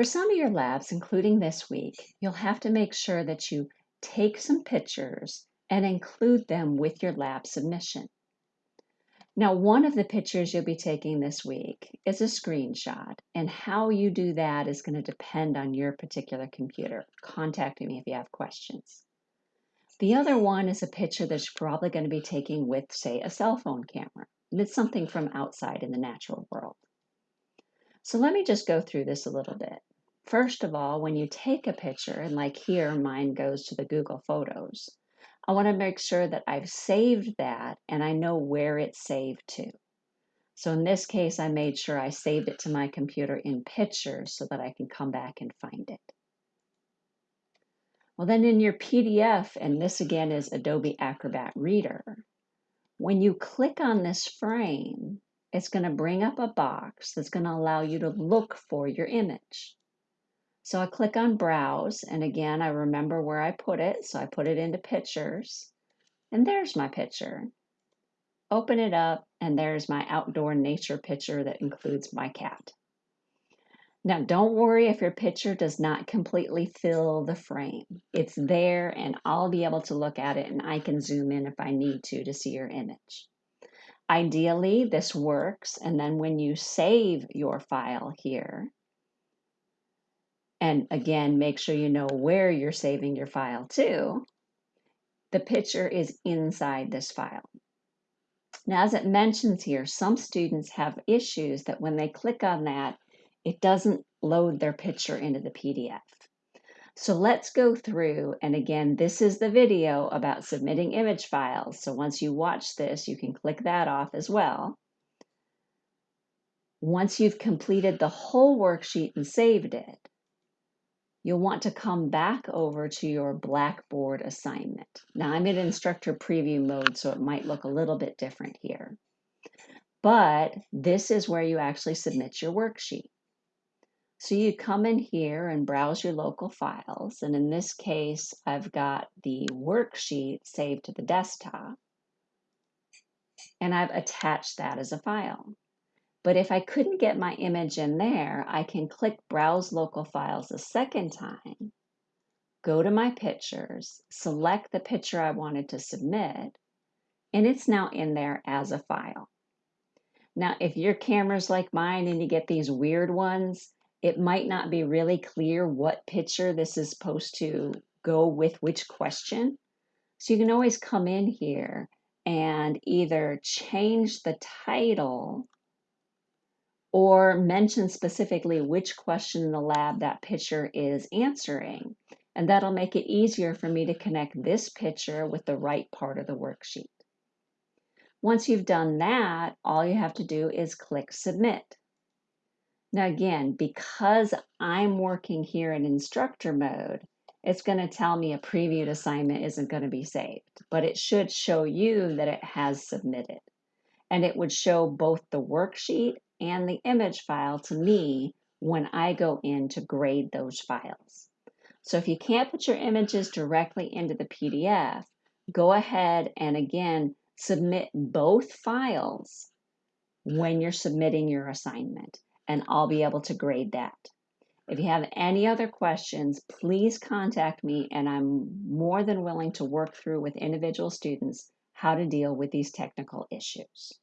For some of your labs, including this week, you'll have to make sure that you take some pictures and include them with your lab submission. Now, one of the pictures you'll be taking this week is a screenshot, and how you do that is going to depend on your particular computer. Contact me if you have questions. The other one is a picture that you're probably going to be taking with, say, a cell phone camera, and it's something from outside in the natural world. So let me just go through this a little bit. First of all, when you take a picture, and like here, mine goes to the Google Photos, I want to make sure that I've saved that and I know where it's saved to. So in this case, I made sure I saved it to my computer in pictures so that I can come back and find it. Well, then in your PDF, and this again is Adobe Acrobat Reader, when you click on this frame, it's going to bring up a box that's going to allow you to look for your image. So I click on browse and again I remember where I put it so I put it into pictures and there's my picture. Open it up and there's my outdoor nature picture that includes my cat. Now don't worry if your picture does not completely fill the frame. It's there and I'll be able to look at it and I can zoom in if I need to to see your image. Ideally this works and then when you save your file here and again, make sure you know where you're saving your file to, the picture is inside this file. Now, as it mentions here, some students have issues that when they click on that, it doesn't load their picture into the PDF. So let's go through, and again, this is the video about submitting image files. So once you watch this, you can click that off as well. Once you've completed the whole worksheet and saved it, you'll want to come back over to your Blackboard assignment. Now I'm in instructor preview mode, so it might look a little bit different here. But this is where you actually submit your worksheet. So you come in here and browse your local files. And in this case, I've got the worksheet saved to the desktop. And I've attached that as a file. But if I couldn't get my image in there, I can click Browse Local Files a second time, go to my pictures, select the picture I wanted to submit, and it's now in there as a file. Now, if your camera's like mine and you get these weird ones, it might not be really clear what picture this is supposed to go with which question. So you can always come in here and either change the title or mention specifically which question in the lab that picture is answering. And that'll make it easier for me to connect this picture with the right part of the worksheet. Once you've done that, all you have to do is click Submit. Now again, because I'm working here in instructor mode, it's going to tell me a previewed assignment isn't going to be saved, but it should show you that it has submitted. And it would show both the worksheet and the image file to me when I go in to grade those files. So if you can't put your images directly into the PDF, go ahead and again, submit both files when you're submitting your assignment, and I'll be able to grade that. If you have any other questions, please contact me, and I'm more than willing to work through with individual students how to deal with these technical issues.